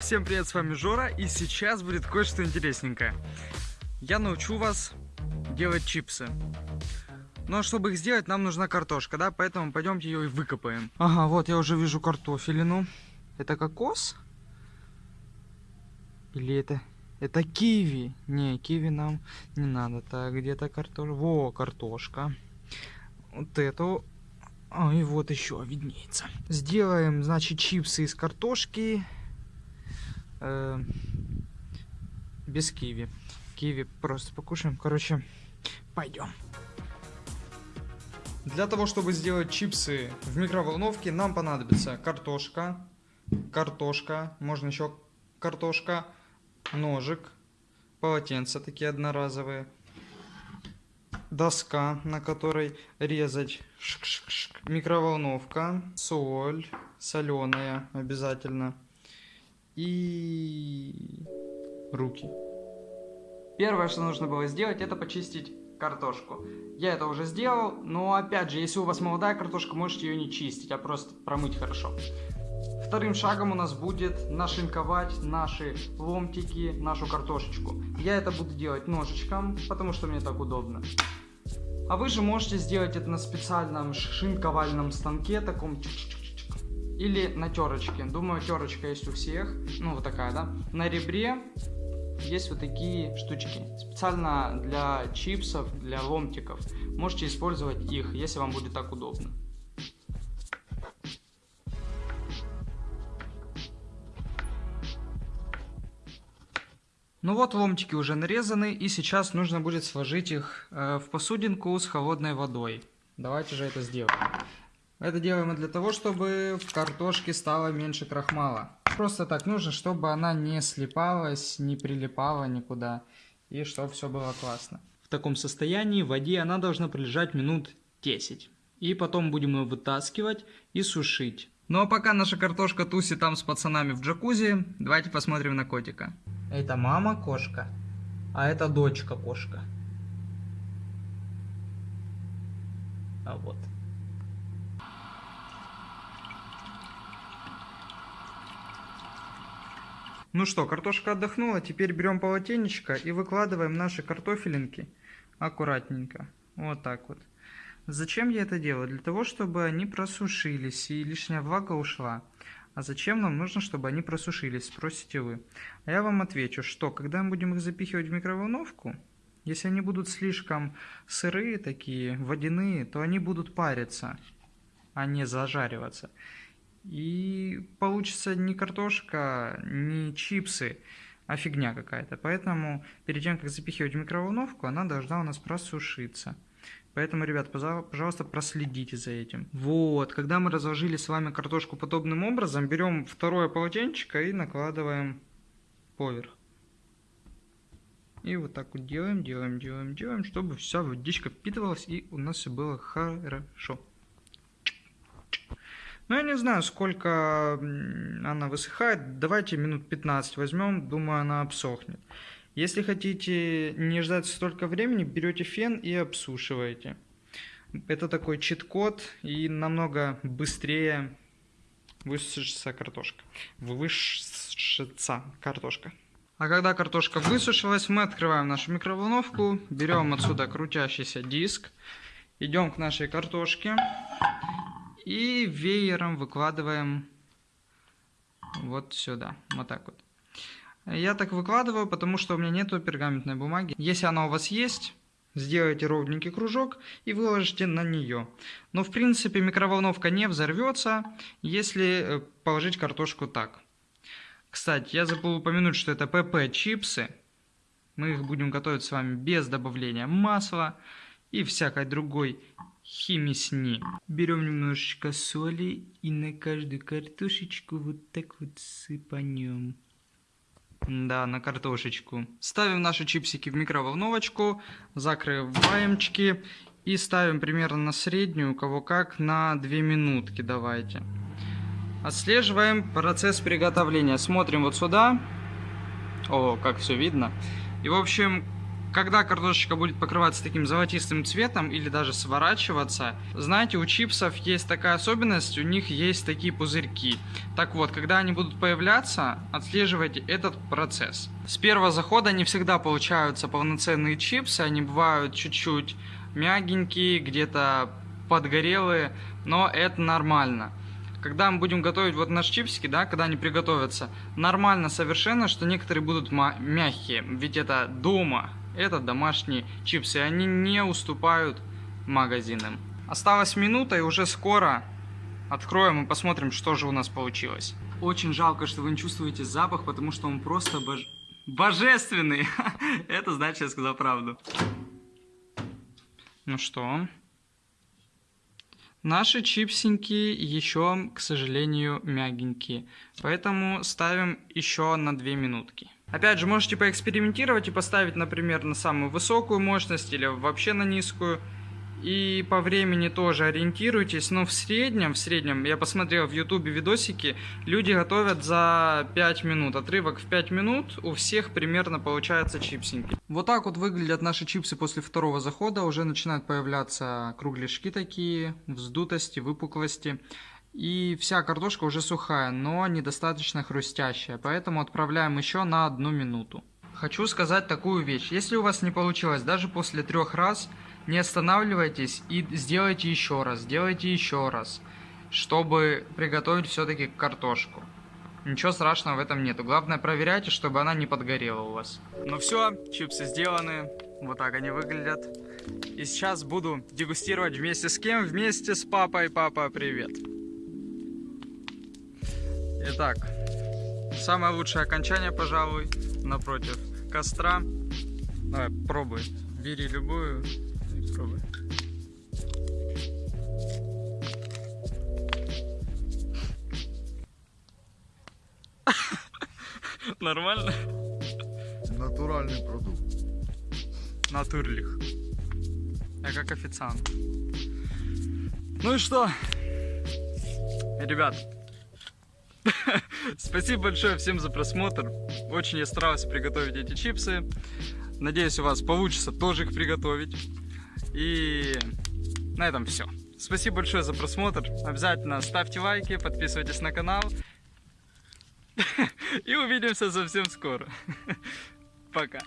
Всем привет, с вами Жора, и сейчас будет кое-что интересненькое. Я научу вас делать чипсы. Но чтобы их сделать, нам нужна картошка, да? Поэтому пойдемте ее и выкопаем. Ага, вот я уже вижу картофелину. Это кокос? Или это... Это киви. Не, киви нам не надо. Так, где-то картошка. Во, картошка. Вот эту. А, и вот еще виднеется. Сделаем, значит, чипсы из картошки. Э, без киви. Киви просто покушаем. Короче, пойдем. Для того, чтобы сделать чипсы в микроволновке, нам понадобится картошка, картошка, можно еще картошка, ножик, полотенца такие одноразовые, доска, на которой резать, микроволновка, соль, соленая обязательно и руки. Первое, что нужно было сделать, это почистить картошку. Я это уже сделал, но опять же, если у вас молодая картошка, можете ее не чистить, а просто промыть хорошо. Вторым шагом у нас будет нашинковать наши ломтики, нашу картошечку. Я это буду делать ножичком, потому что мне так удобно. А вы же можете сделать это на специальном шинковальном станке, таком или на терочке. Думаю, терочка есть у всех. Ну, вот такая, да. На ребре есть вот такие штучки. Специально для чипсов, для ломтиков. Можете использовать их, если вам будет так удобно. Ну вот ломтики уже нарезаны, и сейчас нужно будет сложить их э, в посудинку с холодной водой. Давайте же это сделаем. Это делаем для того, чтобы в картошке стало меньше крахмала. Просто так нужно, чтобы она не слипалась, не прилипала никуда. И чтобы все было классно. В таком состоянии в воде она должна пролежать минут 10. И потом будем ее вытаскивать и сушить. Ну а пока наша картошка тусит там с пацанами в джакузи, давайте посмотрим на котика. Это мама кошка, а это дочка кошка. А вот. Ну что, картошка отдохнула, теперь берем полотенечко и выкладываем наши картофелинки аккуратненько. Вот так вот. Зачем я это делаю? Для того, чтобы они просушились и лишняя влага ушла. А зачем нам нужно, чтобы они просушились, спросите вы. А я вам отвечу, что когда мы будем их запихивать в микроволновку, если они будут слишком сырые такие, водяные, то они будут париться, а не зажариваться. И получится не картошка, не чипсы, а фигня какая-то. Поэтому перед тем, как запихивать в микроволновку, она должна у нас просушиться. Поэтому, ребят, пожалуйста, проследите за этим. Вот, когда мы разложили с вами картошку подобным образом, берем второе полотенчико и накладываем поверх. И вот так вот делаем, делаем, делаем, делаем, чтобы вся водичка впитывалась и у нас все было хорошо. Ну, я не знаю, сколько она высыхает. Давайте минут 15 возьмем, думаю, она обсохнет. Если хотите не ждать столько времени, берете фен и обсушиваете. Это такой чит-код и намного быстрее высушится картошка. Высушится картошка. А когда картошка высушилась, мы открываем нашу микроволновку, берем отсюда крутящийся диск, идем к нашей картошке и веером выкладываем вот сюда, вот так вот. Я так выкладываю, потому что у меня нету пергаментной бумаги. Если она у вас есть, сделайте ровненький кружок и выложите на нее. Но в принципе микроволновка не взорвется, если э, положить картошку так. Кстати, я забыл упомянуть, что это ПП чипсы. Мы их будем готовить с вами без добавления масла и всякой другой химисни. Берем немножечко соли и на каждую картошечку вот так вот сыпанем. Да, на картошечку. Ставим наши чипсики в микроволновочку, закрываемчики и ставим примерно на среднюю, у кого как, на 2 минутки давайте. Отслеживаем процесс приготовления. Смотрим вот сюда. О, как все видно. И в общем, Когда картошечка будет покрываться таким золотистым цветом или даже сворачиваться, знаете, у чипсов есть такая особенность, у них есть такие пузырьки. Так вот, когда они будут появляться, отслеживайте этот процесс. С первого захода не всегда получаются полноценные чипсы, они бывают чуть-чуть мягенькие, где-то подгорелые, но это нормально когда мы будем готовить вот наши чипсики, да, когда они приготовятся, нормально совершенно, что некоторые будут мягкие, ведь это дома, это домашние чипсы, они не уступают магазинам. Осталась минута и уже скоро откроем и посмотрим, что же у нас получилось. Очень жалко, что вы не чувствуете запах, потому что он просто бож... божественный. это значит, я сказал правду. Ну что? Наши чипсинки еще, к сожалению, мягенькие. Поэтому ставим еще на 2 минутки. Опять же, можете поэкспериментировать и поставить, например, на самую высокую мощность или вообще на низкую. И по времени тоже ориентируйтесь, но в среднем, в среднем, я посмотрел в ютубе видосики, люди готовят за 5 минут, отрывок в 5 минут, у всех примерно получается чипсинки. Вот так вот выглядят наши чипсы после второго захода, уже начинают появляться кругляшки такие, вздутости, выпуклости. И вся картошка уже сухая, но недостаточно хрустящая, поэтому отправляем еще на одну минуту. Хочу сказать такую вещь, если у вас не получилось даже после трех раз, не останавливайтесь и сделайте еще раз, сделайте еще раз, чтобы приготовить все-таки картошку. Ничего страшного в этом нету. Главное проверяйте, чтобы она не подгорела у вас. Ну все, чипсы сделаны. Вот так они выглядят. И сейчас буду дегустировать вместе с кем? Вместе с папой. Папа, привет. Итак, самое лучшее окончание, пожалуй, напротив костра. Давай, пробуй. Бери любую. Пробуй. Нормально? Натуральный продукт. Натурлих. Я как официант. Ну и что? Ребят, спасибо большое всем за просмотр. Очень я старался приготовить эти чипсы. Надеюсь, у вас получится тоже их приготовить. И на этом все. Спасибо большое за просмотр. Обязательно ставьте лайки, подписывайтесь на канал. И увидимся совсем скоро. Пока.